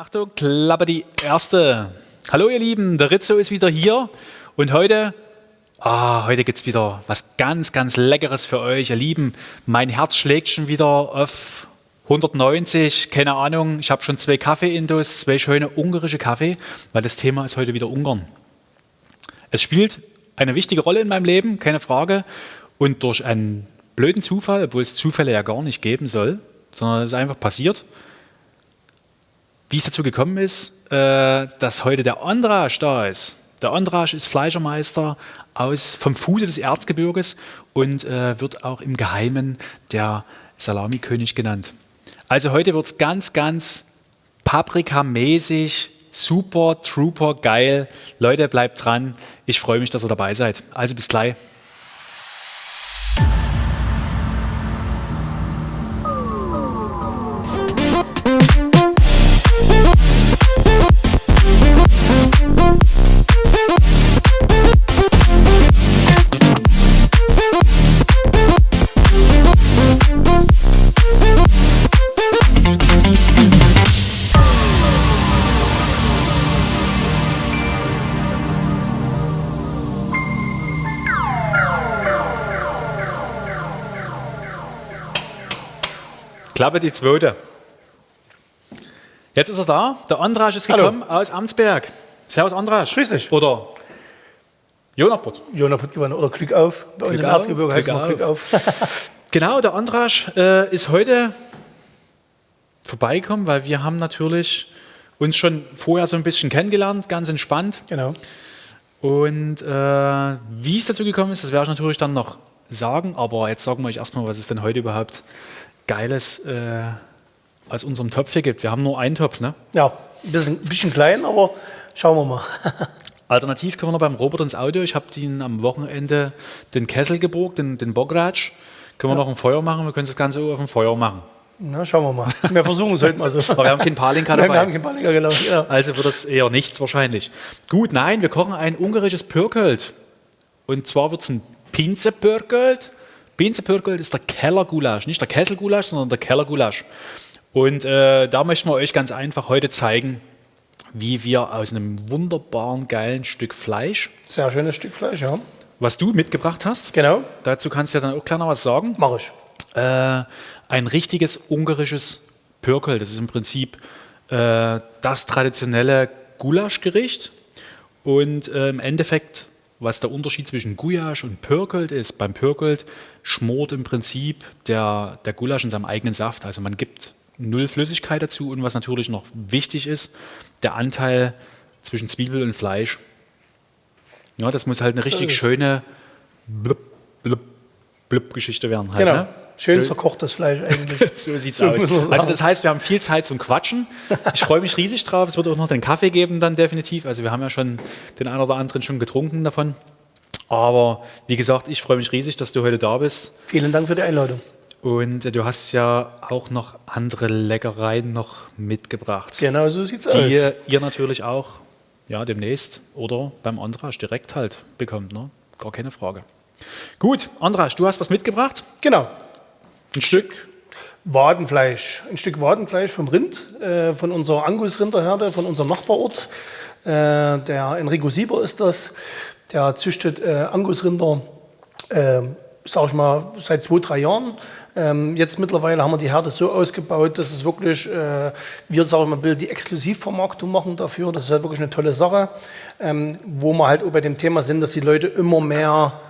Achtung, Klappe die erste. Hallo ihr Lieben, der Rizzo ist wieder hier und heute, ah, heute gibt es wieder was ganz, ganz Leckeres für euch. Ihr Lieben, mein Herz schlägt schon wieder auf 190, keine Ahnung, ich habe schon zwei Kaffee-Indos, zwei schöne ungarische Kaffee, weil das Thema ist heute wieder Ungarn. Es spielt eine wichtige Rolle in meinem Leben, keine Frage, und durch einen blöden Zufall, obwohl es Zufälle ja gar nicht geben soll, sondern es ist einfach passiert, wie es dazu gekommen ist, äh, dass heute der Andrasch da ist. Der Andrasch ist Fleischermeister aus, vom Fuße des Erzgebirges und äh, wird auch im Geheimen der Salamikönig genannt. Also heute wird es ganz, ganz paprikamäßig, super, trooper, geil. Leute, bleibt dran. Ich freue mich, dass ihr dabei seid. Also bis gleich. Klappe die zweite. Jetzt ist er da. Der Andrasch ist gekommen Hallo. aus Amtsberg. Servus Andrasch. Grüß dich. Oder Jonaput. Jonaput gewonnen. Oder Glück auf. Bei uns im Erzgebirge heißt es Glück auf. genau, der Andrasch äh, ist heute vorbeigekommen, weil wir haben natürlich uns schon vorher so ein bisschen kennengelernt, ganz entspannt. Genau. Und äh, wie es dazu gekommen ist, das werde ich natürlich dann noch sagen, aber jetzt sagen wir euch erstmal, was ist denn heute überhaupt Geiles äh, aus unserem Topf hier gibt. Wir haben nur einen Topf, ne? Ja, ein bisschen, ein bisschen klein, aber schauen wir mal. Alternativ können wir noch beim Robert ins Auto. Ich habe ihn am Wochenende den Kessel geborgt, den, den Bockratsch. Können wir ja. noch ein Feuer machen? Wir können das Ganze auf dem Feuer machen. Na, schauen wir mal. Wir versuchen es heute mal so. Aber wir haben keinen Palinka dabei. Wir haben keinen Palinka, genau. Ja. Also wird das eher nichts wahrscheinlich. Gut, nein, wir kochen ein ungarisches Pürkelt. Und zwar wird es ein Pinzepürkelt Bienenpürkelt ist der Kellergulasch, nicht der Kesselgulasch, sondern der Kellergulasch. Und äh, da möchten wir euch ganz einfach heute zeigen, wie wir aus einem wunderbaren, geilen Stück Fleisch. Sehr schönes Stück Fleisch, ja. Was du mitgebracht hast. Genau. Dazu kannst du ja dann auch kleiner was sagen. Mach ich. Äh, ein richtiges ungarisches Pürkel. Das ist im Prinzip äh, das traditionelle Gulaschgericht. Und äh, im Endeffekt was der Unterschied zwischen Gulasch und Pürkelt ist. Beim Pürkelt schmort im Prinzip der, der Gulasch in seinem eigenen Saft. Also man gibt null Flüssigkeit dazu und was natürlich noch wichtig ist, der Anteil zwischen Zwiebel und Fleisch. Ja, das muss halt eine richtig schöne blub, blub, blub Geschichte werden. Halt, genau. Ne? Schön so, verkochtes Fleisch eigentlich. so sieht es so aus. Also das heißt, wir haben viel Zeit zum Quatschen. Ich freue mich riesig drauf. Es wird auch noch den Kaffee geben dann definitiv. Also wir haben ja schon den einen oder anderen schon getrunken davon. Aber wie gesagt, ich freue mich riesig, dass du heute da bist. Vielen Dank für die Einladung. Und äh, du hast ja auch noch andere Leckereien noch mitgebracht. Genau, so sieht es aus. Die ihr natürlich auch ja, demnächst oder beim Andrasch direkt halt bekommt. Ne? Gar keine Frage. Gut, Andrasch, du hast was mitgebracht? Genau. Ein Stück Wadenfleisch. Ein Stück Wadenfleisch vom Rind, äh, von unserer Angus-Rinderherde, von unserem Nachbarort. Äh, der Enrico Sieber ist das. Der züchtet äh, Angus-Rinder, äh, sag ich mal, seit zwei, drei Jahren. Ähm, jetzt mittlerweile haben wir die Herde so ausgebaut, dass es wirklich, äh, wir sagen mal, die Exklusivvermarktung machen dafür. Das ist halt wirklich eine tolle Sache, ähm, wo wir halt auch bei dem Thema sind, dass die Leute immer mehr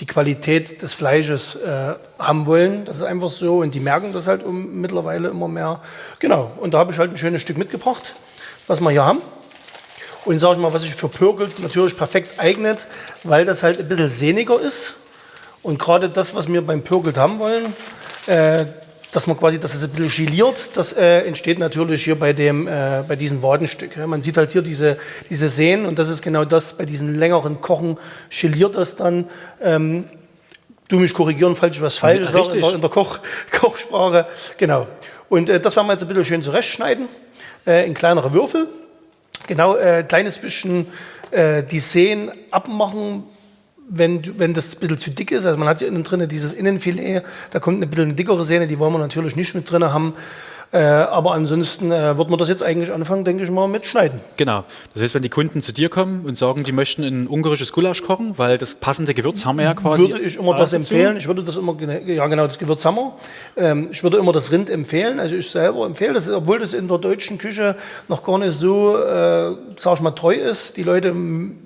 die Qualität des Fleisches äh, haben wollen. Das ist einfach so und die merken das halt um, mittlerweile immer mehr. Genau, und da habe ich halt ein schönes Stück mitgebracht, was wir hier haben. Und sage ich mal, was sich für Pürgelt natürlich perfekt eignet, weil das halt ein bisschen sehniger ist. Und gerade das, was wir beim Pürgelt haben wollen, äh, dass man quasi, dass es ein bisschen geliert, das äh, entsteht natürlich hier bei, dem, äh, bei diesem Wadenstück. Ja. Man sieht halt hier diese, diese Sehnen und das ist genau das, bei diesen längeren Kochen geliert das dann. Ähm, du mich korrigieren, falls ich was falsch sage in der, in der Koch, Kochsprache. Genau. Und äh, das werden wir jetzt ein bisschen schön zurechtschneiden, äh, in kleinere Würfel. Genau, äh, kleines bisschen äh, die Sehnen abmachen, wenn, wenn das ein bisschen zu dick ist, also man hat hier innen drin dieses Innenfilet, da kommt eine bisschen eine dickere Sehne, die wollen wir natürlich nicht mit drin haben. Äh, aber ansonsten äh, wird man das jetzt eigentlich anfangen, denke ich mal, mit Schneiden. Genau. Das heißt, wenn die Kunden zu dir kommen und sagen, die möchten ein ungarisches Gulasch kochen, weil das passende Gewürz haben wir ja quasi. Würde ich immer das empfehlen. Ich würde das immer, ja genau, das Gewürz haben wir. Ähm, ich würde immer das Rind empfehlen. Also ich selber empfehle das, obwohl das in der deutschen Küche noch gar nicht so, äh, sag ich mal, treu ist. Die Leute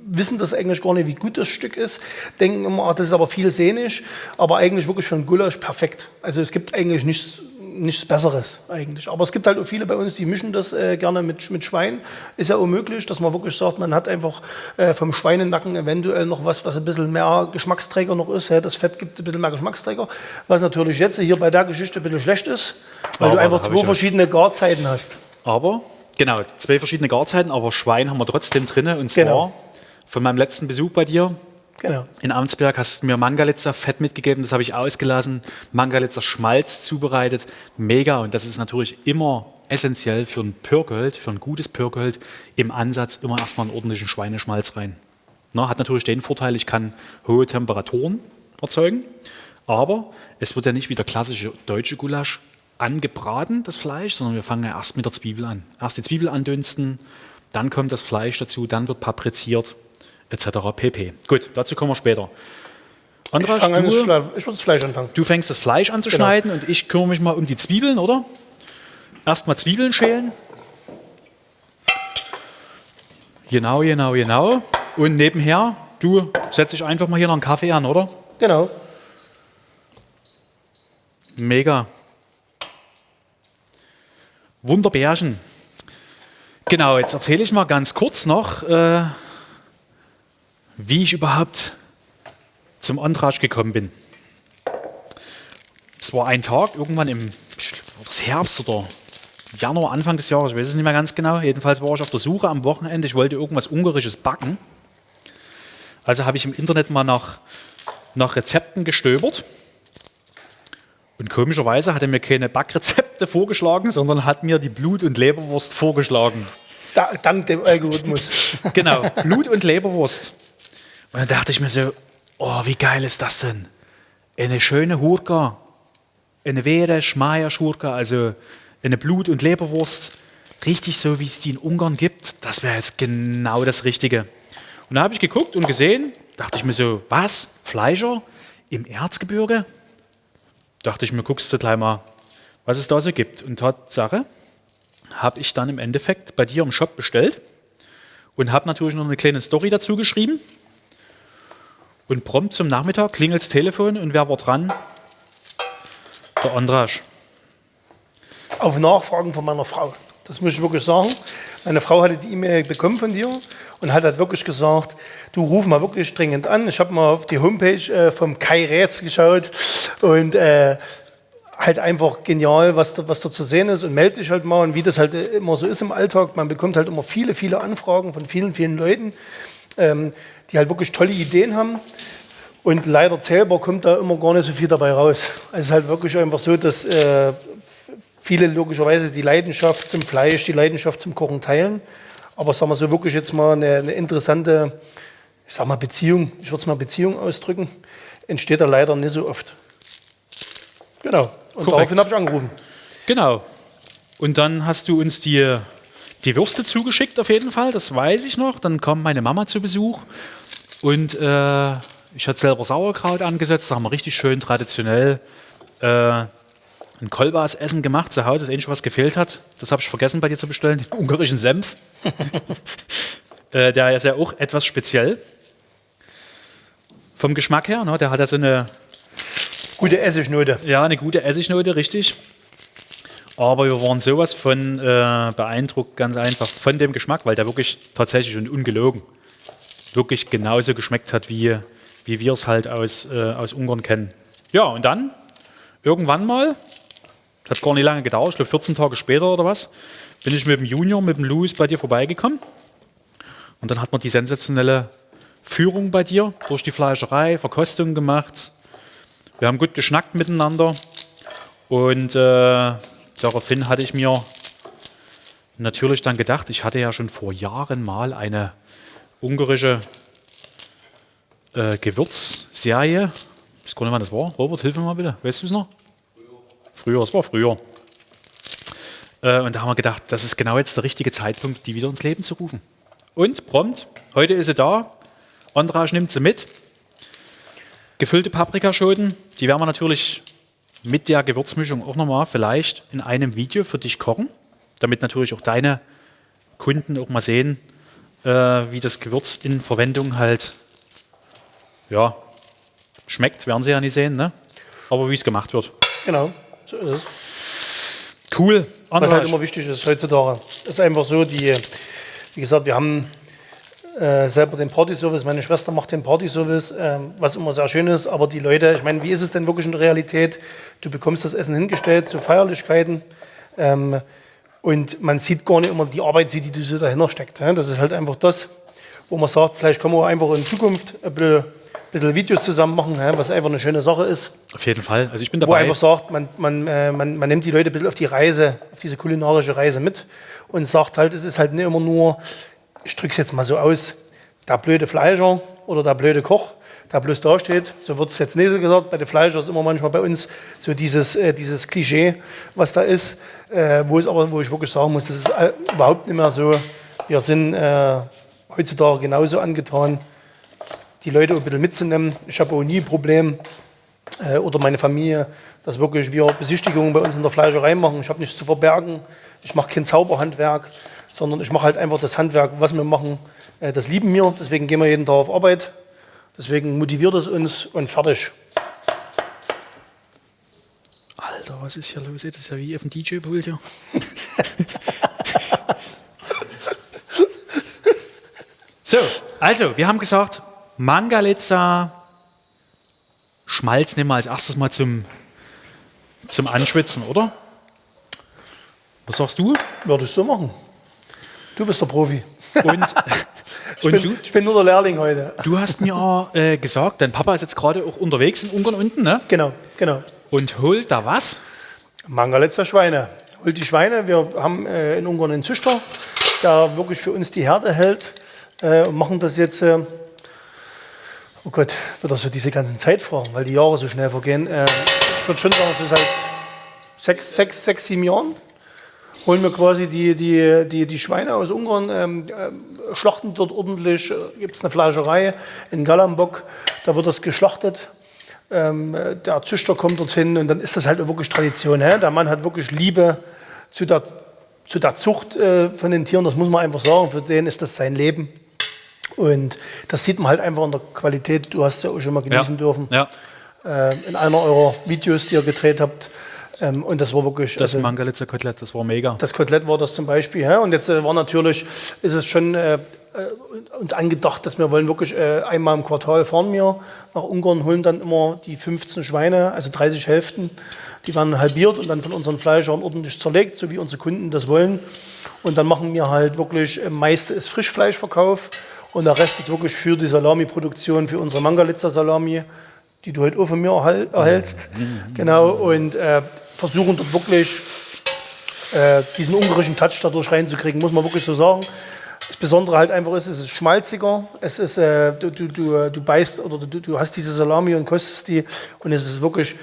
wissen das eigentlich gar nicht, wie gut das Stück ist. Denken immer, ach, das ist aber viel sehnig. Aber eigentlich wirklich für ein Gulasch perfekt. Also es gibt eigentlich nichts nichts Besseres eigentlich. Aber es gibt halt auch viele bei uns, die mischen das äh, gerne mit, mit Schwein. Ist ja unmöglich, dass man wirklich sagt, man hat einfach äh, vom Schweinenacken eventuell noch was, was ein bisschen mehr Geschmacksträger noch ist. Ja, das Fett gibt ein bisschen mehr Geschmacksträger. Was natürlich jetzt hier bei der Geschichte ein bisschen schlecht ist, weil aber du einfach zwei verschiedene Garzeiten hast. Aber, genau, zwei verschiedene Garzeiten, aber Schwein haben wir trotzdem drin. Und zwar genau. von meinem letzten Besuch bei dir, Genau. In Amtsberg hast du mir Mangalitzer Fett mitgegeben, das habe ich ausgelassen. Mangalitzer Schmalz zubereitet. Mega. Und das ist natürlich immer essentiell für ein Pürgold, für ein gutes Pürgold, im Ansatz immer erstmal einen ordentlichen Schweineschmalz rein. Na, hat natürlich den Vorteil, ich kann hohe Temperaturen erzeugen, aber es wird ja nicht wie der klassische deutsche Gulasch angebraten, das Fleisch, sondern wir fangen ja erst mit der Zwiebel an. Erst die Zwiebel andünsten, dann kommt das Fleisch dazu, dann wird papriziert etc. pp. Gut, dazu kommen wir später. Andras, ich, du, ich würde das Fleisch anfangen. Du fängst das Fleisch an zu genau. schneiden und ich kümmere mich mal um die Zwiebeln, oder? Erstmal Zwiebeln schälen. Genau, genau, genau. Und nebenher, du setzt dich einfach mal hier noch einen Kaffee an, oder? Genau. Mega. Wunderbärchen. Genau, jetzt erzähle ich mal ganz kurz noch, äh, wie ich überhaupt zum Antrag gekommen bin. Es war ein Tag, irgendwann im Herbst oder Januar, Anfang des Jahres, ich weiß es nicht mehr ganz genau. Jedenfalls war ich auf der Suche am Wochenende, ich wollte irgendwas Ungarisches backen. Also habe ich im Internet mal nach, nach Rezepten gestöbert. Und komischerweise hat er mir keine Backrezepte vorgeschlagen, sondern hat mir die Blut- und Leberwurst vorgeschlagen. Da, dank dem Algorithmus. genau, Blut- und Leberwurst. Und dann dachte ich mir so, oh, wie geil ist das denn? Eine schöne Hurka, eine wehre Schmeier-Schurka, also eine Blut- und Leberwurst, richtig so, wie es die in Ungarn gibt, das wäre jetzt genau das Richtige. Und da habe ich geguckt und gesehen, dachte ich mir so, was? Fleischer im Erzgebirge? Dachte ich mir, guckst du gleich mal, was es da so gibt. Und Tatsache, habe ich dann im Endeffekt bei dir im Shop bestellt und habe natürlich noch eine kleine Story dazu geschrieben. Und prompt zum Nachmittag klingelt das Telefon und wer war dran? Der Andrasch. Auf Nachfragen von meiner Frau. Das muss ich wirklich sagen. Meine Frau hatte die E-Mail bekommen von dir und hat halt wirklich gesagt, du ruf mal wirklich dringend an. Ich habe mal auf die Homepage äh, vom Kai Rätz geschaut und äh, halt einfach genial, was, da, was da zu sehen ist und melde dich halt mal und wie das halt immer so ist im Alltag. Man bekommt halt immer viele, viele Anfragen von vielen, vielen Leuten. Ähm, die halt wirklich tolle Ideen haben. Und leider selber kommt da immer gar nicht so viel dabei raus. Es ist halt wirklich einfach so, dass äh, viele logischerweise die Leidenschaft zum Fleisch, die Leidenschaft zum Kochen teilen. Aber sagen wir so wirklich jetzt mal eine, eine interessante, ich sag mal Beziehung, ich würde es mal Beziehung ausdrücken, entsteht da leider nicht so oft. Genau. Und Korrekt. daraufhin habe ich angerufen. Genau. Und dann hast du uns die die Würste zugeschickt auf jeden Fall, das weiß ich noch. Dann kam meine Mama zu Besuch und äh, ich hatte selber Sauerkraut angesetzt. Da haben wir richtig schön traditionell äh, ein Kolbas-Essen gemacht zu Hause. Das ist ähnlich, was gefehlt hat. Das habe ich vergessen bei dir zu bestellen, den ungarischen Senf. äh, der ist ja auch etwas speziell vom Geschmack her. Ne? Der hat ja so eine gute Essignote. Ja, eine gute Essignote, richtig. Aber wir waren sowas von äh, beeindruckt, ganz einfach von dem Geschmack, weil der wirklich tatsächlich und ungelogen wirklich genauso geschmeckt hat, wie, wie wir es halt aus, äh, aus Ungarn kennen. Ja, und dann irgendwann mal, hat gar nicht lange gedauert, ich glaube 14 Tage später oder was, bin ich mit dem Junior, mit dem Louis bei dir vorbeigekommen. Und dann hat man die sensationelle Führung bei dir durch die Fleischerei, Verkostung gemacht. Wir haben gut geschnackt miteinander. Und äh, daraufhin hatte ich mir natürlich dann gedacht, ich hatte ja schon vor Jahren mal eine ungarische äh, Gewürzserie. Ich weiß gar nicht, wann das war. Robert, hilf mir mal bitte. Weißt du es noch? Früher. Früher, es war früher. Äh, und da haben wir gedacht, das ist genau jetzt der richtige Zeitpunkt, die wieder ins Leben zu rufen. Und prompt, heute ist sie da. Andrasch nimmt sie mit. Gefüllte Paprikaschoten, die werden wir natürlich mit der Gewürzmischung auch nochmal vielleicht in einem Video für dich kochen, damit natürlich auch deine Kunden auch mal sehen, äh, wie das Gewürz in Verwendung halt ja, schmeckt, werden sie ja nicht sehen, ne? aber wie es gemacht wird. Genau, so ist es. Cool. Was halt immer wichtig ist heutzutage, ist einfach so, die, wie gesagt, wir haben äh, selber den Party-Service, meine Schwester macht den Party-Service, äh, was immer sehr schön ist, aber die Leute, ich meine, wie ist es denn wirklich in der Realität? Du bekommst das Essen hingestellt zu Feierlichkeiten ähm, und man sieht gar nicht immer die Arbeit, die, die so dahinter steckt. Das ist halt einfach das, wo man sagt, vielleicht können wir einfach in Zukunft ein bisschen bisschen Videos zusammen machen, was einfach eine schöne Sache ist. Auf jeden Fall. Also ich bin dabei. Wo einfach sagt, man, man, äh, man, man nimmt die Leute ein bisschen auf die Reise, auf diese kulinarische Reise mit und sagt halt, es ist halt nicht immer nur, ich drücke es jetzt mal so aus, der blöde Fleischer oder der blöde Koch, der bloß da steht. So wird es jetzt nicht gesagt. Bei den Fleischern ist immer manchmal bei uns so dieses, äh, dieses Klischee, was da ist, äh, wo, es aber, wo ich wirklich sagen muss, das ist äh, überhaupt nicht mehr so. Wir sind äh, heutzutage genauso angetan die Leute ein bisschen mitzunehmen. Ich habe auch nie ein Problem, äh, oder meine Familie, dass wirklich wir Besichtigungen bei uns in der Fleischerei machen. Ich habe nichts zu verbergen. Ich mache kein Zauberhandwerk, sondern ich mache halt einfach das Handwerk, was wir machen. Das lieben wir, deswegen gehen wir jeden Tag auf Arbeit. Deswegen motiviert es uns und fertig. Alter, was ist hier los? Das ist ja wie auf dem DJ-Pult hier. so, also, wir haben gesagt, Mangalitza, Schmalz nehmen wir als erstes mal zum, zum Anschwitzen, oder? Was sagst du? Würde ich so machen. Du bist der Profi. Und, ich, und bin, du, ich bin nur der Lehrling heute. Du hast mir äh, gesagt, dein Papa ist jetzt gerade auch unterwegs in Ungarn unten, ne? Genau, genau. Und holt da was? Mangalitzer Schweine. Holt die Schweine. Wir haben äh, in Ungarn einen Züchter, der wirklich für uns die Herde hält äh, und machen das jetzt äh, Oh Gott, wird das so diese ganzen Zeitfragen, weil die Jahre so schnell vergehen. Äh, ich würde schon sagen, so seit sechs, sechs, sechs, sieben Jahren holen wir quasi die, die, die, die Schweine aus Ungarn, ähm, äh, schlachten dort ordentlich, äh, gibt es eine Fleischerei in Galambok, da wird das geschlachtet. Ähm, der Züchter kommt dorthin und dann ist das halt wirklich Tradition. Hä? Der Mann hat wirklich Liebe zu der, zu der Zucht äh, von den Tieren, das muss man einfach sagen. Für den ist das sein Leben. Und das sieht man halt einfach in der Qualität. Du hast es ja auch schon mal genießen ja. dürfen. Ja. Äh, in einer eurer Videos, die ihr gedreht habt. Ähm, und das war wirklich. Das also, Mangalitzer Kotelett, das war mega. Das Kotelett war das zum Beispiel. Ja? Und jetzt äh, war natürlich, ist es schon äh, äh uns angedacht, dass wir wollen wirklich äh, einmal im Quartal fahren wir nach Ungarn, holen dann immer die 15 Schweine, also 30 Hälften. Die werden halbiert und dann von unseren Fleischern ordentlich zerlegt, so wie unsere Kunden das wollen. Und dann machen wir halt wirklich, äh, meiste ist Frischfleischverkauf und der Rest ist wirklich für die Salami-Produktion, für unsere Mangalitzer Salami, die du heute auch von mir erhältst. Mhm. Genau, und äh, versuchen dort wirklich äh, diesen ungarischen Touch dadurch reinzukriegen, muss man wirklich so sagen. Das Besondere halt einfach ist, es ist schmalziger, es ist, äh, du, du, du, du beißt oder du, du hast diese Salami und kostest die und es ist wirklich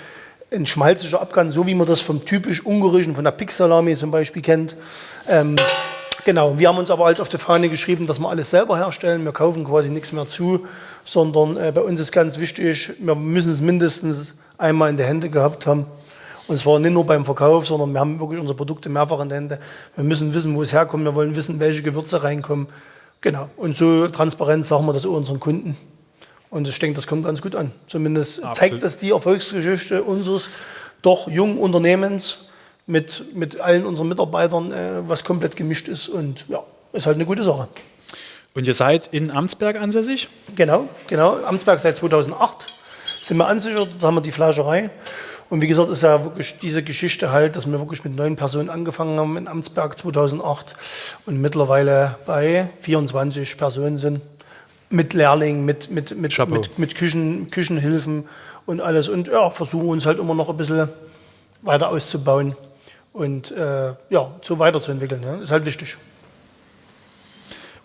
ein schmalziger Abgang, so wie man das vom typisch ungarischen, von der Pix-Salami zum Beispiel kennt. Ähm, Genau, wir haben uns aber halt auf die Fahne geschrieben, dass wir alles selber herstellen. Wir kaufen quasi nichts mehr zu, sondern äh, bei uns ist ganz wichtig, wir müssen es mindestens einmal in der Hände gehabt haben. Und zwar nicht nur beim Verkauf, sondern wir haben wirklich unsere Produkte mehrfach in der Hände. Wir müssen wissen, wo es herkommt. Wir wollen wissen, welche Gewürze reinkommen. Genau. Und so transparent sagen wir das auch unseren Kunden. Und ich denke, das kommt ganz gut an. Zumindest Absolut. zeigt das die Erfolgsgeschichte unseres doch jungen Unternehmens mit, mit allen unseren Mitarbeitern, äh, was komplett gemischt ist. Und ja, ist halt eine gute Sache. Und ihr seid in Amtsberg ansässig? Genau, genau. Amtsberg seit 2008 sind wir ansichert, da haben wir die Fleischerei. Und wie gesagt, ist ja wirklich diese Geschichte halt, dass wir wirklich mit neun Personen angefangen haben in Amtsberg 2008 und mittlerweile bei 24 Personen sind. Mit Lehrlingen, mit, mit, mit, mit, mit Küchen, Küchenhilfen und alles. Und ja, versuchen uns halt immer noch ein bisschen weiter auszubauen und äh, ja, so weiterzuentwickeln. Ja. Ist halt wichtig.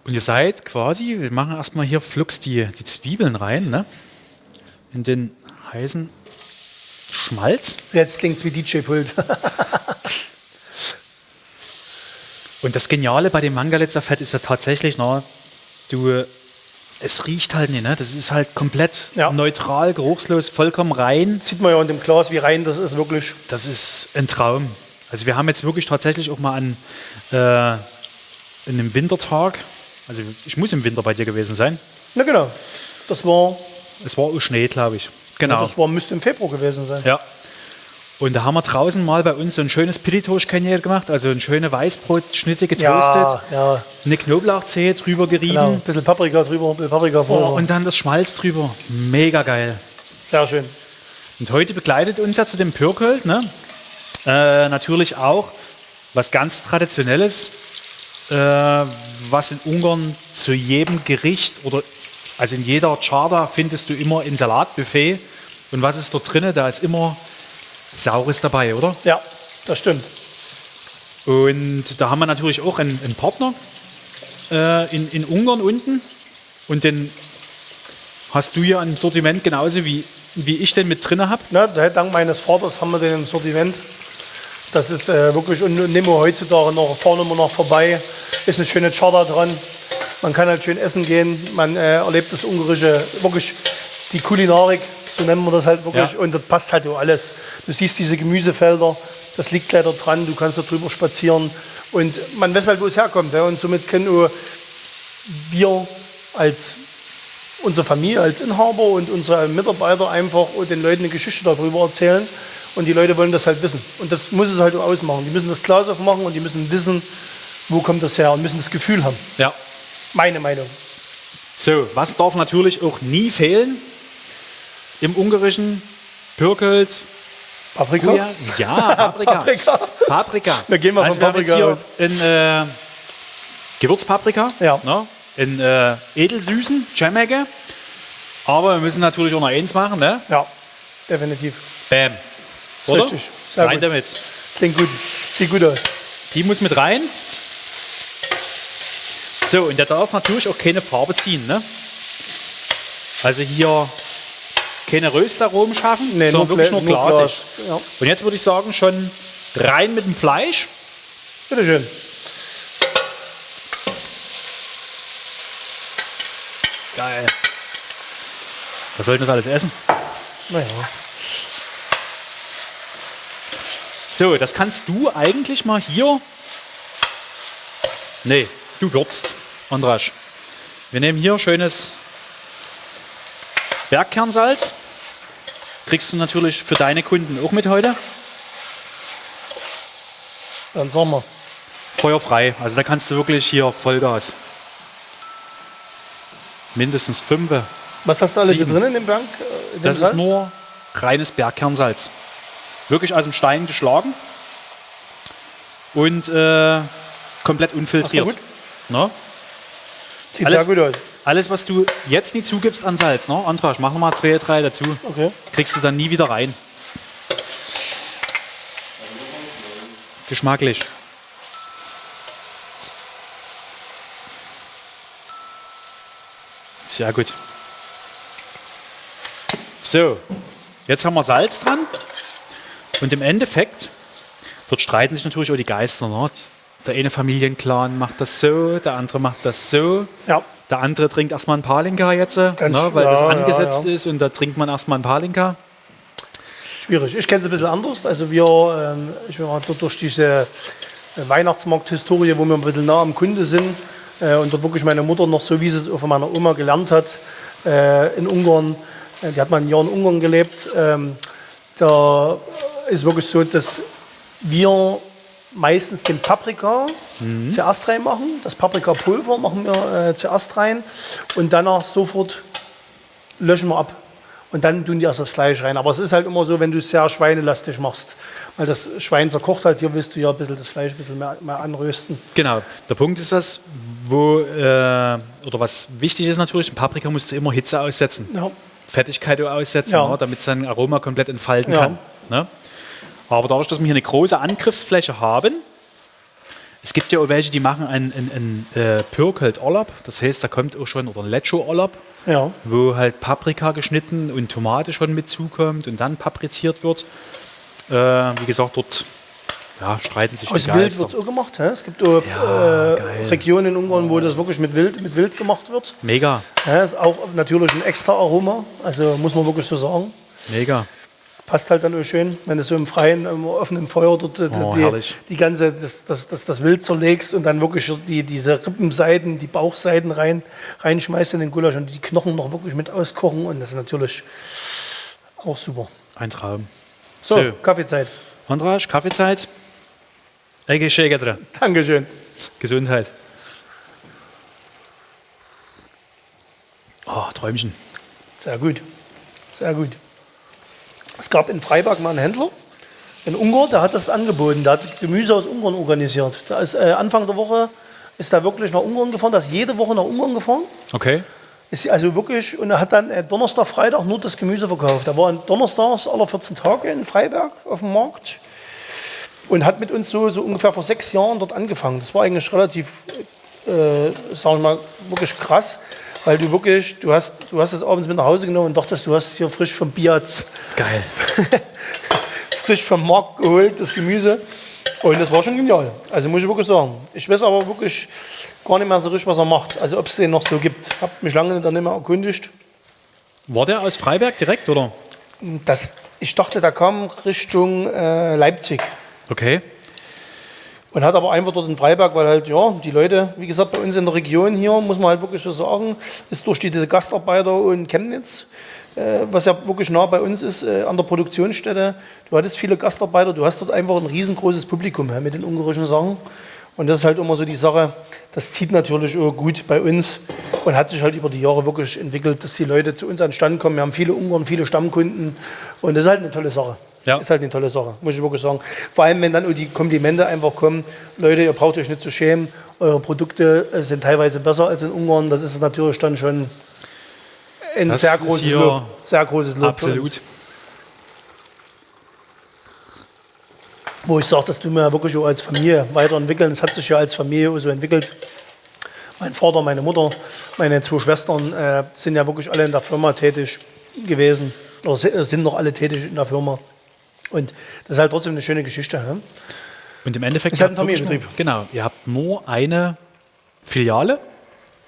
Und ihr seid quasi, wir machen erstmal hier flugs die, die Zwiebeln rein, ne? in den heißen Schmalz. Jetzt klingt es wie DJ-Pult. Und das Geniale bei dem Mangalitzer Fett ist ja tatsächlich, na, du, es riecht halt nicht, ne? Das ist halt komplett Ja. neutral, geruchslos, vollkommen rein. Sieht man ja in dem Glas, wie rein das ist, wirklich. Das ist ein Traum. Also wir haben jetzt wirklich tatsächlich auch mal an äh, in einem Wintertag, also ich muss im Winter bei dir gewesen sein. Na genau. Das war, Es war auch Schnee, glaube ich. Genau. das war, müsste im Februar gewesen sein. Ja. Und da haben wir draußen mal bei uns so ein schönes Pilitosch-Kanier gemacht, also eine schöne Weißbrotschnitte getoastet, Ja, ja, eine Knoblauchzehe drüber gerieben genau. Ein bisschen Paprika drüber, ein bisschen Paprika oh, vorher. und dann das Schmalz drüber. Mega geil. Sehr schön. Und heute begleitet uns ja zu dem Pürkölt ne? äh, natürlich auch was ganz Traditionelles, äh, was in Ungarn zu jedem Gericht oder also in jeder Charta findest du immer ein Salatbuffet. Und was ist dort drin? Da ist immer Saures dabei, oder? Ja, das stimmt. Und da haben wir natürlich auch einen, einen Partner äh, in, in Ungarn unten. Und den hast du ja im Sortiment genauso wie, wie ich den mit drin habe. Ne, dank meines Vaters haben wir den im Sortiment. Das ist äh, wirklich, und nehmen wir heutzutage noch, fahren immer noch vorbei. Ist eine schöne Charta dran. Man kann halt schön essen gehen. Man äh, erlebt das Ungarische, wirklich die Kulinarik, so nennen wir das halt wirklich. Ja. Und das passt halt so alles. Du siehst diese Gemüsefelder, das liegt leider dran. Du kannst da drüber spazieren. Und man weiß halt, wo es herkommt. Ja. Und somit können auch wir als unsere Familie als Inhaber und unsere Mitarbeiter einfach den Leuten eine Geschichte darüber erzählen. Und die Leute wollen das halt wissen. Und das muss es halt auch ausmachen. Die müssen das Glas aufmachen und die müssen wissen, wo kommt das her und müssen das Gefühl haben. Ja. Meine Meinung. So, was darf natürlich auch nie fehlen im ungarischen Pürkölt? Paprika? Oh ja, Paprika. Paprika. Paprika. Wir gehen mal also von wir Paprika hier in äh, Gewürzpaprika, Ja. ne? in äh, edelsüßen, Jamecke. Aber wir müssen natürlich auch noch eins machen, ne? Ja, definitiv. Bam. Oder? Richtig. Sehr Rein gut. damit. Klingt gut. Sieht gut aus. Die muss mit rein. So, und der darf natürlich auch keine Farbe ziehen. Ne? Also hier keine Röstaromen schaffen, sondern wirklich nur, Gla- nur glasig. Glas. Ja. Und jetzt würde ich sagen, schon rein mit dem Fleisch. Bitte schön. Geil. Was soll das alles essen? Naja. So, das kannst du eigentlich mal hier. Nee, du würzt, Andrasch. Wir nehmen hier schönes Bergkernsalz. Kriegst du natürlich für deine Kunden auch mit heute. Dann sagen wir. Feuerfrei. Also da kannst du wirklich hier Vollgas. Mindestens fünf. Was hast du alles hier drin in dem Bank? äh, in dem Das ist Salz? nur reines Bergkernsalz. Wirklich aus dem Stein geschlagen. Und äh, komplett unfiltriert. Ne? Sieht alles- sehr gut aus. Alles, was du jetzt nicht zugibst an Salz, ne? Antrasch, mach nochmal zwei, drei dazu. Okay. Kriegst du dann nie wieder rein. Geschmacklich. Sehr gut. So, jetzt haben wir Salz dran. Und im Endeffekt, dort streiten sich natürlich auch die Geister. Ne? Der eine Familienclan macht das so, der andere macht das so. Ja. Der andere trinkt erstmal ein Palinka jetzt, ne, weil das ja, ja, angesetzt ja. ist und da trinkt man erstmal ein Palinka. Schwierig. Ich kenne es ein bisschen anders. Also wir, ähm, ich war dort durch diese äh, Weihnachtsmarkt-Historie, wo wir ein bisschen nah am Kunde sind äh, und dort wirklich meine Mutter noch so, wie sie es von meiner Oma gelernt hat, äh, in Ungarn, äh, die hat mal ein Jahr in Ungarn gelebt, ähm, da ist wirklich so, dass wir meistens den Paprika zuerst reinmachen. Das Paprikapulver machen wir äh, zuerst rein und danach sofort löschen wir ab. Und dann tun die erst das Fleisch rein. Aber es ist halt immer so, wenn du es sehr schweinelastig machst. Weil das Schwein zerkocht halt, hier willst du ja ein bisschen das Fleisch ein bisschen mehr, mehr anrösten. Genau. Der Punkt ist das, wo, äh, oder was wichtig ist natürlich, ein Paprika musst du immer Hitze aussetzen. Ja. Fettigkeit aussetzen, Ja. ne, damit sein Aroma komplett entfalten Ja. kann. Ne? Aber dadurch, dass wir hier eine große Angriffsfläche haben, es gibt ja auch welche, die machen ein, ein, ein äh, Pürkelt Orlab, das heißt, da kommt auch schon, oder ein Lecho Orlab, Ja. wo halt Paprika geschnitten und Tomate schon mit zukommt und dann papriziert wird. Äh, wie gesagt, dort ja, streiten sich Aus die Wild Geister. wird es auch gemacht. Hä? Es gibt auch, Ja, äh. Regionen in Ungarn, wo das wirklich mit Wild, mit Wild gemacht wird. Mega, Ja, ist auch natürlich ein extra Aroma, also muss man wirklich so sagen. mega. Passt halt dann auch schön, wenn du so im Freien, im offenen Feuer dort äh, Oh, die, die ganze, das, das, das, das Wild zerlegst und dann wirklich die, diese Rippenseiten, die Bauchseiten rein, reinschmeißt in den Gulasch und die Knochen noch wirklich mit auskochen und das ist natürlich auch super. Ein Traum. So, So. Kaffeezeit. Andras, Kaffeezeit. Ege Schägedre. Dankeschön. Gesundheit. Oh, Träumchen. Sehr gut. Sehr gut. Es gab in Freiberg mal einen Händler, in Ungarn, der hat das angeboten. Der hat Gemüse aus Ungarn organisiert. Da ist äh, Anfang der Woche ist er wirklich nach Ungarn gefahren, der ist jede Woche nach Ungarn gefahren. Okay. Ist also wirklich, und er hat dann äh, Donnerstag, Freitag nur das Gemüse verkauft. Er war Donnerstags alle 14 Tage in Freiberg auf dem Markt und hat mit uns so, so ungefähr vor sechs Jahren dort angefangen. Das war eigentlich relativ, äh, sagen wir mal, wirklich krass, weil du wirklich, du hast, du hast es abends mit nach Hause genommen und dachtest, du hast es hier frisch vom Biaz, Geil. frisch vom Markt geholt, das Gemüse. Und das war schon genial. Also muss ich wirklich sagen. Ich weiß aber wirklich gar nicht mehr so richtig, was er macht. Also ob es den noch so gibt. Hab mich lange dann nicht mehr erkundigt. War der aus Freiberg direkt, oder? Das, ich dachte, der kam Richtung äh, Leipzig. Okay. Und hat aber einfach dort in Freiberg, weil halt, ja, die Leute, wie gesagt, bei uns in der Region hier, muss man halt wirklich so sagen, ist durch die, diese Gastarbeiter und Chemnitz, äh, was ja wirklich nah bei uns ist, äh, an der Produktionsstätte. Du hattest viele Gastarbeiter, du hast dort einfach ein riesengroßes Publikum ja, mit den ungarischen Sachen. Und das ist halt immer so die Sache, das zieht natürlich gut bei uns und hat sich halt über die Jahre wirklich entwickelt, dass die Leute zu uns an den Stand kommen. Wir haben viele Ungarn, viele Stammkunden und das ist halt eine tolle Sache. Ja. Ist halt eine tolle Sache, muss ich wirklich sagen. Vor allem, wenn dann die Komplimente einfach kommen, Leute, ihr braucht euch nicht zu schämen, eure Produkte äh, sind teilweise besser als in Ungarn. Das ist natürlich dann schon ein Das sehr großes Lob. Sehr großes Lob. Absolut. Wo ich sage, das tun wir ja wirklich auch als Familie weiterentwickeln. Es hat sich ja als Familie auch so entwickelt. Mein Vater, meine Mutter, meine zwei Schwestern äh, sind ja wirklich alle in der Firma tätig gewesen. Oder äh, sind noch alle tätig in der Firma. Und das ist halt trotzdem eine schöne Geschichte. Hä? Und im Endeffekt, Ist halt ein Familienbetrieb. Nur, genau, ihr habt nur eine Filiale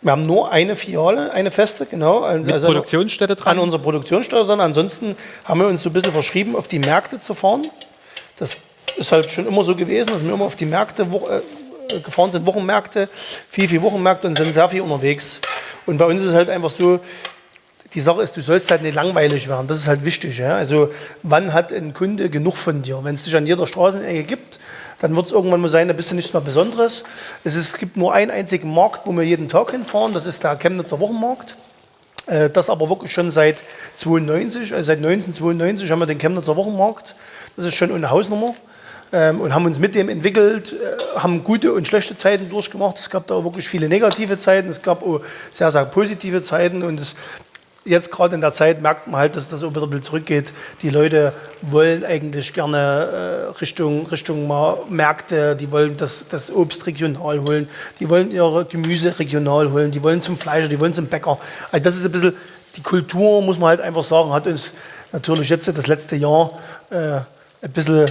Wir haben nur eine Filiale, eine feste, genau. Also mit Produktionsstätte an dran. unserer Produktionsstätte dann. Ansonsten haben wir uns so ein bisschen verschrieben, auf die Märkte zu fahren. Das ist halt schon immer so gewesen, dass wir immer auf die Märkte wo, äh, gefahren sind, Wochenmärkte, viel, viel Wochenmärkte und sind sehr viel unterwegs. Und bei uns ist es halt einfach so, die Sache ist, du sollst halt nicht langweilig werden. Das ist halt wichtig. Ja? Also wann hat ein Kunde genug von dir? Wenn es dich an jeder Straßenecke gibt, dann wird es irgendwann mal sein, da bist du nichts mehr Besonderes. Es, ist, es gibt nur einen einzigen Markt, wo wir jeden Tag hinfahren. Das ist der Chemnitzer Wochenmarkt. Äh, Das aber wirklich schon seit 92, also seit 1992 haben wir den Chemnitzer Wochenmarkt. Das ist schon eine Hausnummer. Ähm, Und haben uns mit dem entwickelt, äh, haben gute und schlechte Zeiten durchgemacht. Es gab da auch wirklich viele negative Zeiten, es gab auch sehr, sehr positive Zeiten. Und es, jetzt gerade in der Zeit merkt man halt, dass das auch wieder ein bisschen zurückgeht. Die Leute wollen eigentlich gerne äh, Richtung, Richtung Märkte, die wollen das, das Obst regional holen, die wollen ihre Gemüse regional holen, die wollen zum Fleischer, die wollen zum Bäcker. Also das ist ein bisschen, die Kultur, muss man halt einfach sagen, hat uns natürlich jetzt das letzte Jahr äh, ein bisschen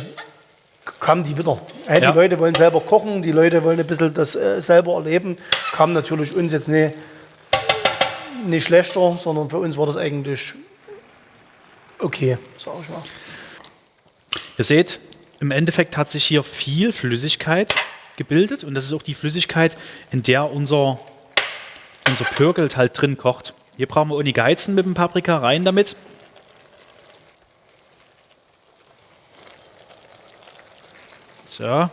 kamen die wieder. Ja, Ja. Die Leute wollen selber kochen, die Leute wollen ein bisschen das äh, selber erleben. Kam natürlich uns jetzt nicht, nicht schlechter, sondern für uns war das eigentlich okay, sag ich mal. Ihr seht, im Endeffekt hat sich hier viel Flüssigkeit gebildet und das ist auch die Flüssigkeit, in der unser, unser Pürgelt halt drin kocht. Hier brauchen wir ohne Geizen mit dem Paprika rein damit. So.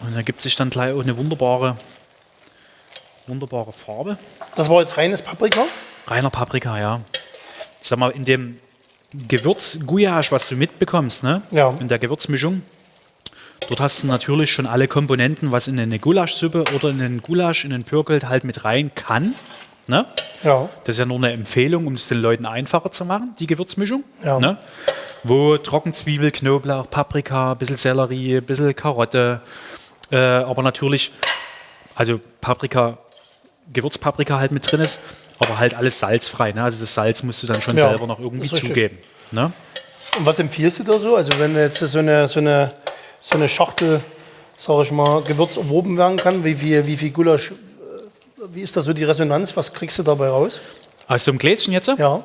Und da gibt sich dann gleich auch eine wunderbare, wunderbare Farbe. Das war jetzt reines Paprika. Reiner Paprika, ja. Ich sag mal, in dem Gewürz Gouillage, was du mitbekommst, ne? Ja. In der Gewürzmischung, dort hast du natürlich schon alle Komponenten, was in eine Gulaschsuppe oder in einen Gulasch, in einen Pürgelt halt mit rein kann. Ne? Ja, Das ist ja nur eine Empfehlung, um es den Leuten einfacher zu machen, die Gewürzmischung. Ja. Ne? Wo Trockenzwiebel, Knoblauch, Paprika, ein bisschen Sellerie, ein bisschen Karotte, äh, aber natürlich, also Paprika, Gewürzpaprika halt mit drin ist, aber halt alles salzfrei. Ne? Also das Salz musst du dann schon Ja, selber noch irgendwie zugeben. Ne? Und was empfiehlst du da so? Also wenn jetzt so eine, so eine, so eine Schachtel, sag ich mal, Gewürz erworben werden kann, wie viel, wie viel Gulasch, äh, wie ist da so die Resonanz? Was kriegst du dabei raus? Aus so einem Gläschen jetzt? Ja,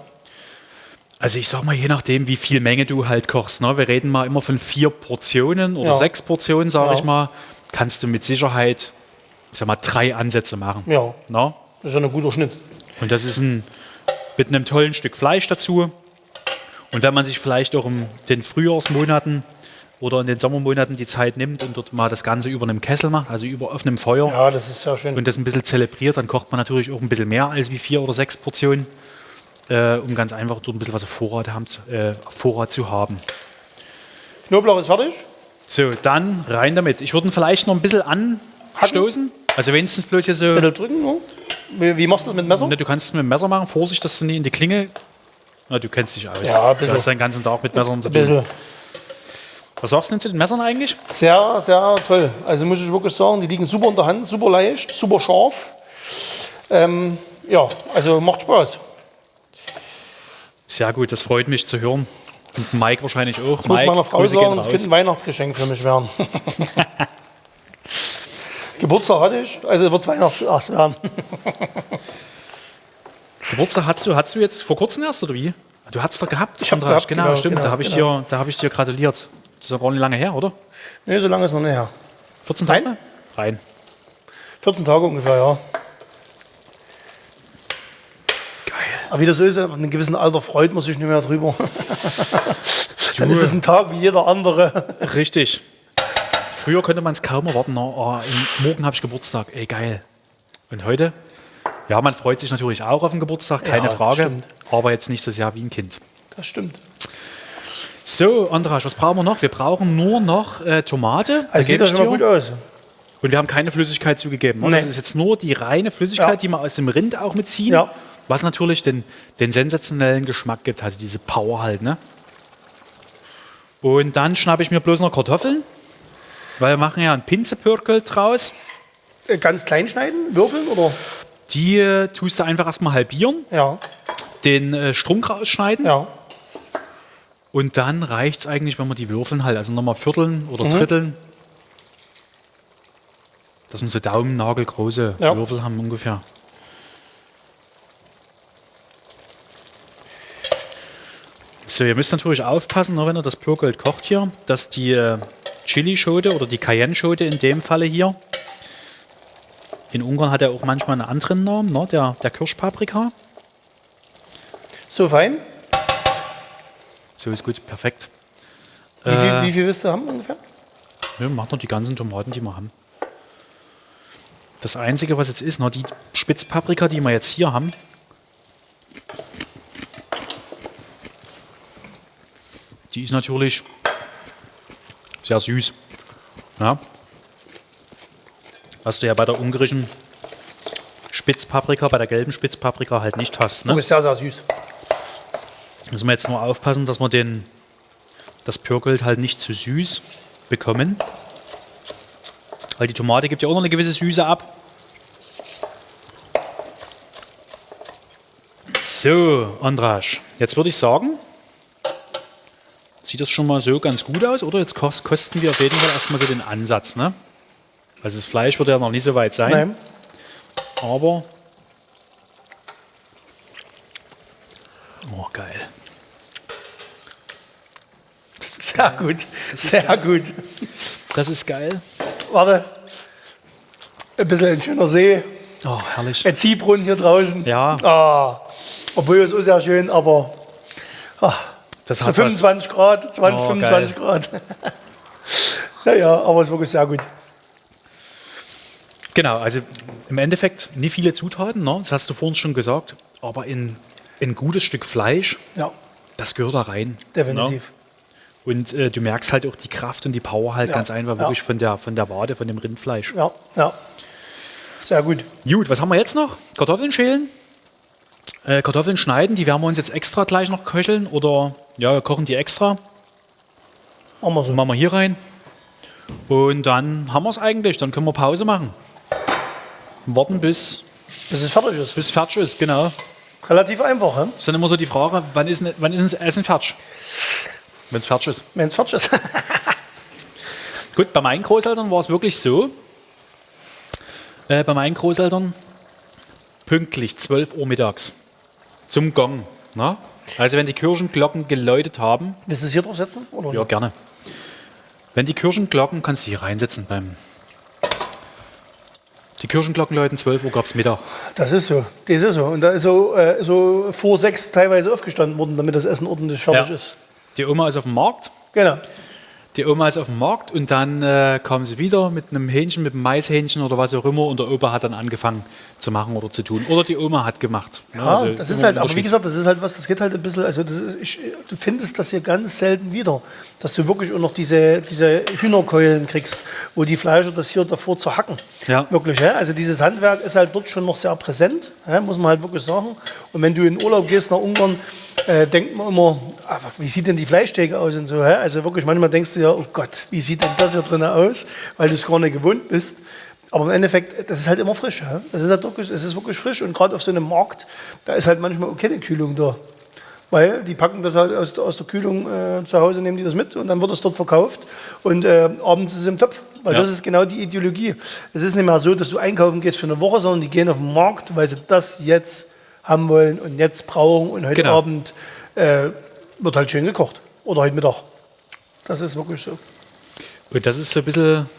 Also ich sag mal, je nachdem, wie viel Menge du halt kochst. Ne? Wir reden mal immer von vier Portionen oder Ja. sechs Portionen, sage Ja. ich mal. Kannst du mit Sicherheit, ich sag mal, drei Ansätze machen. ja, Ne? das ist ja ein guter Schnitt. Und das ist ein, mit einem tollen Stück Fleisch dazu. Und wenn man sich vielleicht auch in den Frühjahrsmonaten oder in den Sommermonaten die Zeit nimmt und dort mal das Ganze über einem Kessel macht, also über offenem Feuer Ja, das ist sehr schön. und das ein bisschen zelebriert, dann kocht man natürlich auch ein bisschen mehr als wie vier oder sechs Portionen, äh, um ganz einfach dort ein bisschen was auf Vorrat, haben, zu- äh, Vorrat zu haben. Knoblauch ist fertig. So, dann rein damit. Ich würde ihn vielleicht noch ein bisschen anstoßen. Also wenigstens bloß hier so. Bitte drücken. Ne? Wie, wie machst du das mit dem Messer? Ne, du kannst es mit dem Messer machen. Vorsicht, dass du nicht in die Klinge. Na, du kennst dich aus. Ja, ein du bisschen. hast den ganzen Tag mit Messern zu tun. bisschen. Was sagst du denn zu den Messern eigentlich? Sehr, sehr toll. Also muss ich wirklich sagen, die liegen super in der Hand, super leicht, super scharf. Ähm, ja, also macht Spaß. Sehr gut, das freut mich zu hören. Und Mike wahrscheinlich auch. Das muss Mike, meiner Frau Grüße gehen sagen, das könnte ein Weihnachtsgeschenk für mich werden. Geburtstag hatte ich, also wird es Weihnachts werden. Geburtstag hast du, hast du jetzt vor kurzem erst oder wie? Du hattest doch gehabt. Ich hab Andras, gehabt, genau, genau, stimmt. da genau, habe ich, genau. dir- da hab ich dir gratuliert. Das ist ja gar nicht lange her, oder? Nee, so lange ist noch nicht her. 14 Tage? Nein. Rein. 14 Tage ungefähr, ja. Geil. Aber wie das so ist, ab einem gewissen Alter freut man sich nicht mehr drüber. Dann ist es ein Tag wie jeder andere. Richtig. Früher konnte man es kaum erwarten. na, Oh, im- morgen habe ich Geburtstag. Ey, geil. Und heute? Ja, man freut sich natürlich auch auf den Geburtstag, keine Ja, das Frage. Aber jetzt nicht so sehr wie ein Kind. Das stimmt. So, Andras, was brauchen wir noch? Wir brauchen nur noch äh, Tomate. Da Also sieht das schon mal gut aus. Und wir haben keine Flüssigkeit zugegeben. ne? Das Nee. ist jetzt nur die reine Flüssigkeit, Ja. die wir aus dem Rind auch mitziehen. Ja. Was natürlich den, den sensationellen Geschmack gibt, also diese Power halt. Ne? Und dann schnappe ich mir bloß noch Kartoffeln, weil wir machen ja einen Pinzepürkel draus. Äh, Ganz klein schneiden, würfeln oder? Die äh, tust du einfach erstmal halbieren, Ja, den äh, Strunk rausschneiden ja. und dann reicht es eigentlich, wenn wir die würfeln halt, also nochmal vierteln oder dritteln. Dass wir so daumennagelgroße Ja. Würfel haben ungefähr. So, ihr müsst natürlich aufpassen, ne, wenn ihr das Pürgold kocht hier, dass die äh, Chili-Schote oder die Cayenne-Schote in dem Falle hier, in Ungarn hat er auch manchmal einen anderen Namen, ne, der, der Kirschpaprika. So fein. So ist gut, perfekt. Wie, Äh. viel, wie viel willst du haben ungefähr? Ja, macht noch die ganzen Tomaten, die wir haben. Das Einzige, was jetzt ist, noch die Spitzpaprika, die wir jetzt hier haben. Die ist natürlich sehr süß. Ja. Was du ja bei der ungarischen Spitzpaprika, bei der gelben Spitzpaprika halt nicht hast. Oh, Ne? ist sehr, sehr süß. Müssen wir jetzt nur aufpassen, dass wir den, das Pürgold halt nicht zu süß bekommen. Weil die Tomate gibt ja auch noch eine gewisse Süße ab. So, Andrasch, jetzt würde ich sagen, sieht das schon mal so ganz gut aus, oder? Jetzt kos- kosten wir auf jeden Fall erstmal so den Ansatz, ne? Also das Fleisch wird ja noch nicht so weit sein, Nein. aber... Oh, geil. Sehr gut. Sehr gut. Das ist geil. Warte. Ein bisschen ein schöner See. Oh, herrlich. Ein Ziehbrunnen hier draußen. Ja, Ah, obwohl es ist sehr schön, aber das so hat was. 25 Grad, 20, Oh, 25 Grad. naja, aber es ist wirklich sehr gut. Genau, also im Endeffekt nie viele Zutaten, ne? das hast du vorhin schon gesagt, aber in ein gutes Stück Fleisch, Ja, das gehört da rein. definitiv. Ne? Und äh, du merkst halt auch die Kraft und die Power halt Ja, ganz einfach ja. wirklich von der, von der Wade, von dem Rindfleisch. Ja, ja. Sehr gut. Gut, was haben wir jetzt noch? Kartoffeln schälen, äh, Kartoffeln schneiden, die werden wir uns jetzt extra gleich noch köcheln oder ja, wir kochen die extra. Machen wir so. Machen wir hier rein. Und dann haben wir es eigentlich, dann können wir Pause machen. Warten bis, Bis es fertig ist. bis fertig ist, genau. Relativ einfach, he? ist dann immer so die Frage, wann ist, wann ist das Essen fertig? wenn es fertig ist. Wenn es fertig ist. Gut, bei meinen Großeltern war es wirklich so. Äh, bei meinen Großeltern pünktlich 12 Uhr mittags zum Gong. Na? Also wenn die Kirchenglocken geläutet haben, Willst du es hier drauf setzen? Oder ja gerne. Wenn die Kirchenglocken, kannst du hier reinsetzen beim. Die Kirchenglocken läuten 12 Uhr gab es Mittag. Das ist so. Das ist so. Und da ist so, äh, so vor sechs teilweise aufgestanden worden, damit das Essen ordentlich fertig Ja. ist. Die Oma ist auf dem Markt. Genau. Die Oma ist auf dem Markt und dann äh, kam sie wieder mit einem Hähnchen, mit einem Maishähnchen oder was auch immer und der Opa hat dann angefangen zu machen oder zu tun. Oder die Oma hat gemacht. Ja, also das ist halt, aber wie gesagt, das ist halt was, das geht halt ein bisschen, also ist, ich, du findest das hier ganz selten wieder, dass du wirklich auch noch diese, diese Hühnerkeulen kriegst, wo die Fleischer das hier davor zu hacken. Ja. Wirklich, ja? also dieses Handwerk ist halt dort schon noch sehr präsent, ja? muss man halt wirklich sagen. Und wenn du in Urlaub gehst nach Ungarn, äh, denkt man immer, ah, wie sieht denn die Fleischtheke aus und so. Ja? Also wirklich, manchmal denkst du ja, oh Gott, wie sieht denn das hier drin aus, weil du es gar nicht gewohnt bist. Aber im Endeffekt, das ist halt immer frisch. Ja? Das ist halt wirklich, es ist wirklich frisch und gerade auf so einem Markt, da ist halt manchmal auch keine Kühlung da. Weil die packen das halt aus, aus der Kühlung äh, zu Hause, nehmen die das mit und dann wird es dort verkauft und äh, abends ist es im Topf. Weil Ja. das ist genau die Ideologie. Es ist nicht mehr so, dass du einkaufen gehst für eine Woche, sondern die gehen auf den Markt, weil sie das jetzt haben wollen und jetzt brauchen und heute Genau. Abend äh, wird halt schön gekocht. Oder heute Mittag. Das ist wirklich so. Und das ist so ein bisschen,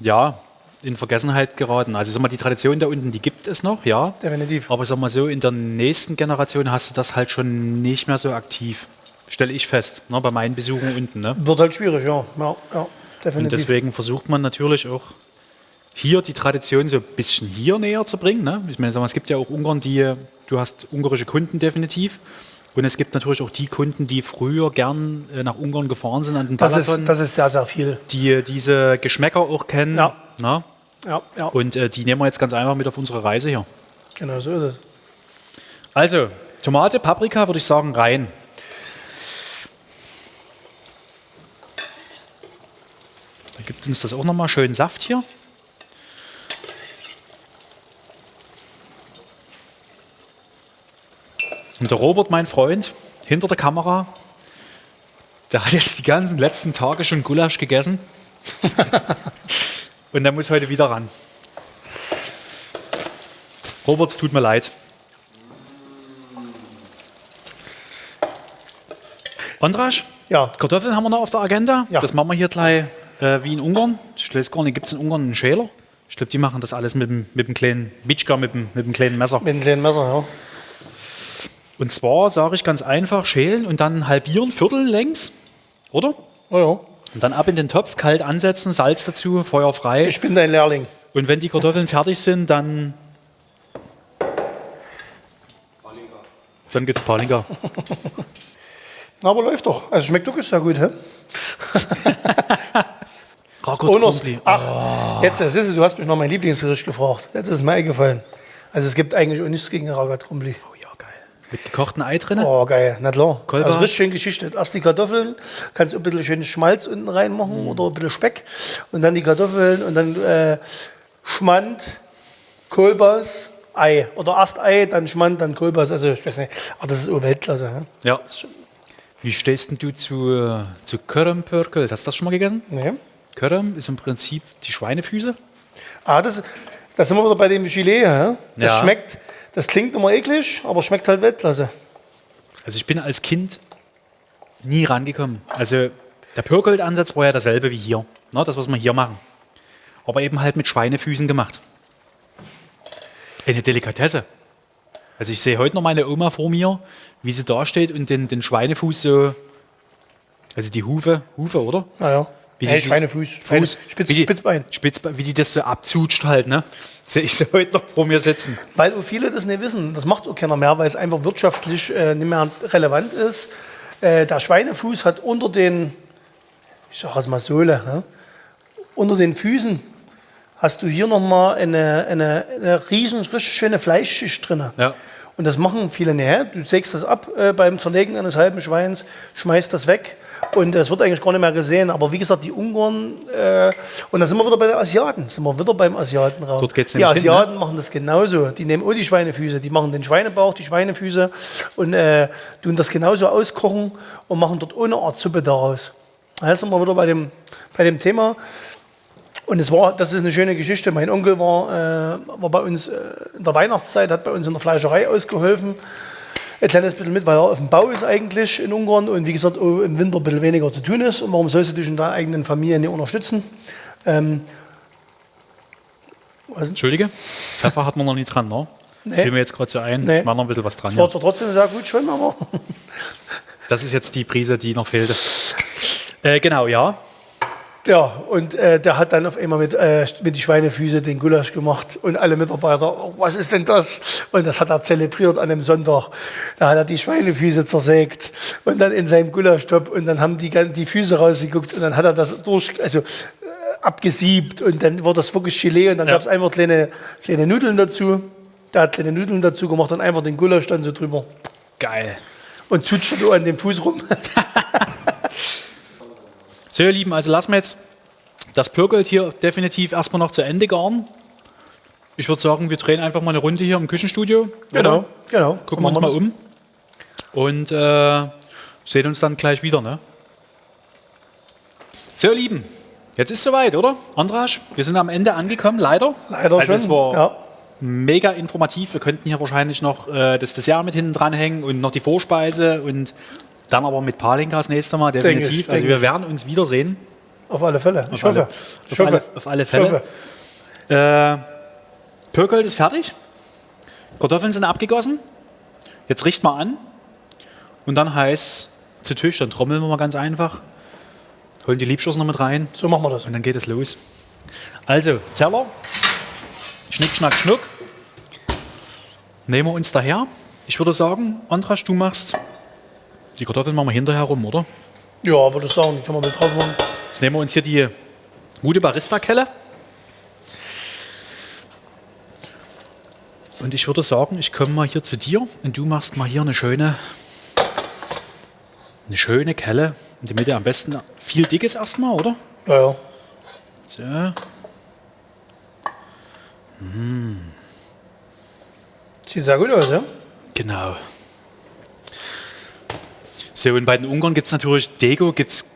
ja, in Vergessenheit geraten. Also sag mal, die Tradition da unten, die gibt es noch, ja. Definitiv. Aber sag mal so, in der nächsten Generation hast du das halt schon nicht mehr so aktiv. Stelle ich fest, ne, bei meinen Besuchen unten. Ne? Wird halt schwierig, ja. Ja, ja Und definitiv. deswegen versucht man natürlich auch hier die Tradition so ein bisschen hier näher zu bringen. Ne? Ich meine, sag mal, es gibt ja auch Ungarn, die, du hast ungarische Kunden definitiv. Und es gibt natürlich auch die Kunden, die früher gern äh, nach Ungarn gefahren sind an den das, Balaton, ist, das ist sehr, sehr viel. die diese Geschmäcker auch kennen. Ja. Ne? Ja, ja. Und äh, die nehmen wir jetzt ganz einfach mit auf unsere Reise hier. genau so ist es. Also, Tomate, Paprika würde ich sagen rein. Da gibt uns das auch nochmal schön Saft hier. Und der Robert, mein Freund, hinter der Kamera, der hat jetzt die ganzen letzten Tage schon Gulasch gegessen. Und der muss heute wieder ran. Robert, es tut mir leid. Andrasch, Ja, Kartoffeln haben wir noch auf der Agenda. Ja. Das machen wir hier gleich äh, wie in Ungarn. Ich weiß gar nicht, gibt es in Ungarn einen Schäler? Ich glaube, die machen das alles mit dem, mit dem kleinen Bitschka, mit dem, mit dem kleinen Messer. mit einem kleinen Messer, ja. Und zwar sage ich ganz einfach, schälen und dann halbieren, Viertel längs, oder? Oh, ja. Und dann ab in den Topf, kalt ansetzen, Salz dazu, Feuer frei. Ich bin dein Lehrling. Und wenn die Kartoffeln fertig sind, dann. Dann gibt's Palinka. Na, Aber läuft doch. Also schmeckt wirklich sehr gut, hä? Krumpli. Ach, jetzt, das ist, du hast mich noch mein Lieblingsgericht gefragt. Jetzt ist es mir eingefallen. Also es gibt eigentlich auch nichts gegen Ragatrumbli. Oh ja, geil. Mit gekochten Ei drin. Oh, geil, na klar. Kolbas. Also richtig schön geschichtet. Erst die Kartoffeln, kannst du ein bisschen schönen Schmalz unten Mhm. reinmachen oder ein bisschen Speck. Und dann die Kartoffeln und dann äh, Schmand, Kolbas, Ei. Oder erst Ei, dann Schmand, dann Kolbas. Also ich weiß nicht, aber das ist auch Weltklasse. hä? Ja. Wie stehst denn du zu, äh, zu Körömpörkel? Hast du das schon mal gegessen? Nee. Köröm ist im Prinzip die Schweinefüße. Ah, das, das sind wir wieder bei dem Gilet. hä? Das Ja. schmeckt, das klingt immer eklig, aber schmeckt halt Weltklasse. Also ich bin als Kind nie rangekommen. Also der Pörkelt-Ansatz war ja derselbe wie hier. Ne, das, was wir hier machen. Aber eben halt mit Schweinefüßen gemacht. Eine Delikatesse. Also ich sehe heute noch meine Oma vor mir, wie sie da steht und den, den Schweinefuß so, also die Hufe, Hufe, oder? Naja. Wie Hey, die- Schweinefuß, Schweine, Spitz, wie die, Spitzbein. Spitzbein, wie die das so abzutscht halt, ne? Sehe ich so heute noch vor mir sitzen. Weil viele das nicht wissen. Das macht auch keiner mehr, weil es einfach wirtschaftlich äh, nicht mehr relevant ist. Äh, der Schweinefuß hat unter den, ich sage es mal Sohle, ne? unter den Füßen hast du hier nochmal eine, eine, eine riesen, richtig schöne Fleischschicht drin. Ja. Und das machen viele nicht. Du sägst das ab äh, beim Zerlegen eines halben Schweins, schmeißt das weg Und es wird eigentlich gar nicht mehr gesehen. Aber wie gesagt, die Ungarn, äh, und da sind wir wieder bei den Asiaten, sind wir wieder beim Asiatenraum. Dort geht's die nämlich hin, Asiaten machen das genauso. Die nehmen auch die Schweinefüße, die machen den Schweinebauch, die Schweinefüße und äh, tun das genauso auskochen und machen dort ohne Art Suppe daraus. Da sind wir wieder bei dem, bei dem Thema. Und es war, das ist eine schöne Geschichte. Mein Onkel war, äh, war bei uns äh, in der Weihnachtszeit, hat bei uns in der Fleischerei ausgeholfen. Ein kleines bisschen mit, weil er auf dem Bau ist eigentlich in Ungarn und wie gesagt im Winter ein bisschen weniger zu tun ist. Und warum sollst du dich in deiner eigenen Familie nicht unterstützen? Ähm, Entschuldige, Pfeffer hat man noch nie dran, ne? Nee. Fiel mir jetzt gerade so ein. Nee. Ich mache noch ein bisschen was dran. das war Ja. zwar trotzdem sehr gut schon, aber Das ist jetzt die Prise, die noch fehlte. Äh, genau, ja. Ja, und äh, der hat dann auf einmal mit, äh, mit die Schweinefüße den Gulasch gemacht und alle Mitarbeiter, oh, was ist denn das? Und das hat er zelebriert an dem Sonntag. Da hat er die Schweinefüße zersägt und dann in seinem Gulaschtopf und dann haben die, die Füße rausgeguckt und dann hat er das durch, also äh, abgesiebt und dann wurde das wirklich Gelee und dann Ja. gab es einfach kleine, kleine Nudeln dazu. Der hat kleine Nudeln dazu gemacht und einfach den Gulasch dann so drüber. Geil. Und zutscht so an dem Fuß rum. So, ihr Lieben, also lassen wir jetzt das Pürgelt hier definitiv erstmal noch zu Ende garen. Ich würde sagen, wir drehen einfach mal eine Runde hier im Küchenstudio. oder? genau. Gucken wir uns mal das. um. Und äh, sehen uns dann gleich wieder. Ne? So, ihr Lieben, jetzt ist soweit, oder? Andrasch, wir sind am Ende angekommen, leider. Leider also schon. Es war ja. mega informativ. Wir könnten hier wahrscheinlich noch äh, das Dessert mit hinten dranhängen und noch die Vorspeise und dann aber mit Palinka das nächste Mal Denke definitiv. ich, also denke wir ich. werden uns wiedersehen. Auf alle Fälle. Ich Auf alle- hoffe. Ich auf, hoffe. alle, auf alle Ich Fälle. Äh, Pürkelt ist fertig. Kartoffeln sind abgegossen. Jetzt riecht mal an. Und dann heiß zu Tisch. Dann trommeln wir mal ganz einfach. Holen die Liebschuss noch mit rein. So machen wir das. Und dann geht es los. Also, Teller. Schnick, schnack, schnuck. Nehmen wir uns daher. Ich würde sagen, Andras, du machst die Kartoffeln machen wir hinterher rum, oder? Ja, würde ich sagen, die kann man mit drauf machen. Jetzt nehmen wir uns hier die gute Barista-Kelle. Und ich würde sagen, ich komme mal hier zu dir und du machst mal hier eine schöne, eine schöne Kelle. In die Mitte am besten viel dickes erstmal, oder? Ja, ja. So. Hm. Sieht sehr gut aus, ja? Genau. So, und bei den Ungarn gibt es natürlich Dego gibt's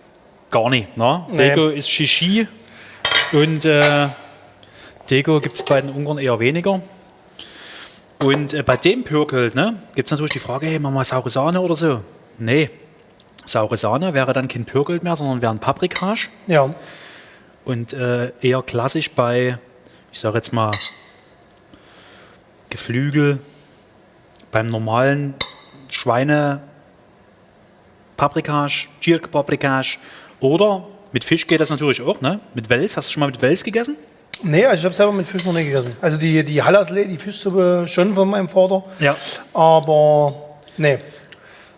gar nicht. Ne? Nee. Dego ist Shishi und äh, Dego gibt es bei den Ungarn eher weniger. Und äh, bei dem Pürkel ne, gibt es natürlich die Frage, hey, machen wir saure Sahne oder so? Nee, saure Sahne wäre dann kein Pürkel mehr, sondern wäre ein Paprikage. Ja. Und äh, eher klassisch bei, ich sage jetzt mal, Geflügel, beim normalen Schweine Paprikage, Gierke Paprikage oder mit Fisch geht das natürlich auch, ne? Mit Wels. Hast du schon mal mit Wels gegessen? Nee, also ich habe selber mit Fisch noch nicht gegessen. Also die, die Hallerslee, die Fischsuppe schon von meinem Vater. Ja. Aber nee.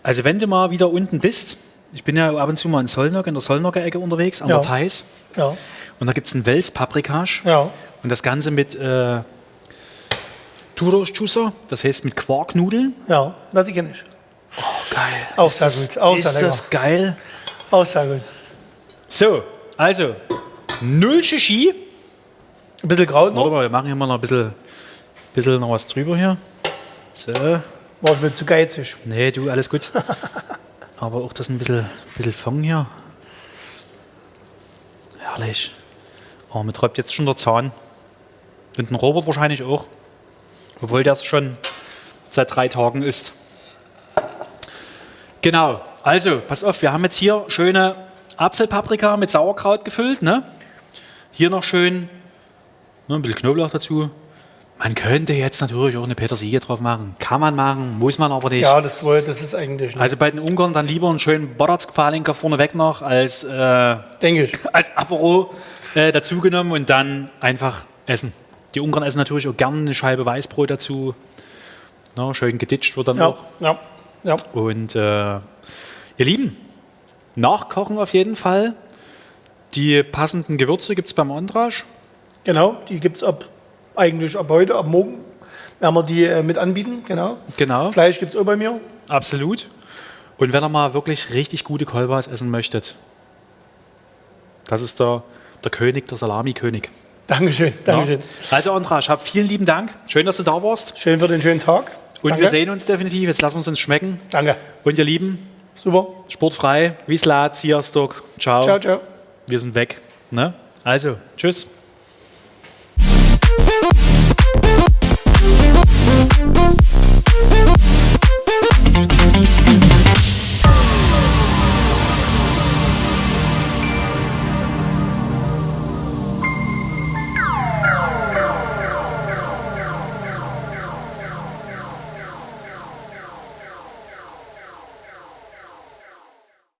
Also wenn du mal wieder unten bist, ich bin ja ab und zu mal in Solnock, in der Solnocker Ecke unterwegs, an Ja. der Thais. Ja. Und da gibt es einen Wels Paprikage. Ja. Und das Ganze mit äh, Turoschusser, das heißt mit Quarknudeln. Ja. Das kenne ich. Geil. Auch ist sehr das, gut, auch ist lecker. das geil? Auch sehr gut. So, also, null Shishi. Ein bisschen Kraut noch. Warte mal, wir machen hier mal noch ein bisschen, bisschen noch was drüber hier. So, War ich mir zu geizig. nee, du, alles gut. Aber auch das ein bisschen, bisschen Fang hier. Herrlich. Oh, mir träubt jetzt schon der Zahn. Und ein Robert wahrscheinlich auch. Obwohl der es schon seit drei Tagen ist. Genau, also, pass auf, wir haben jetzt hier schöne Apfelpaprika mit Sauerkraut gefüllt. Ne? Hier noch schön ne, ein bisschen Knoblauch dazu. Man könnte jetzt natürlich auch eine Petersilie drauf machen. Kann man machen, muss man aber nicht. Ja, das, wohl- das ist eigentlich nicht. Also bei den Ungarn dann lieber einen schönen Bodatsk-Palinka vorneweg noch als, äh, Denke ich. als Apero äh, dazugenommen und dann einfach essen. Die Ungarn essen natürlich auch gerne eine Scheibe Weißbrot dazu. Ne, schön geditscht wird dann Ja. auch. Ja. Ja. Und äh, ihr Lieben, nachkochen auf jeden Fall. Die passenden Gewürze gibt es beim Andrasch. Genau. Die gibt es ab, eigentlich ab heute, ab morgen. Werden wir die äh, mit anbieten. Genau. Genau, Fleisch gibt es auch bei mir. absolut. Und wenn ihr mal wirklich richtig gute Kolbas essen möchtet, das ist der, der König, der Salami-König. Dankeschön, Dankeschön. Ja. Also Andras, hab vielen lieben Dank. Schön, dass du da warst. Schön für den schönen Tag. Und wir sehen uns definitiv. Jetzt lassen wir es uns schmecken. Danke. Und ihr Lieben. Super. Sportfrei. Wiesla, Zierstock. Ciao. Ciao, ciao. Wir sind weg. Ne? Also, tschüss.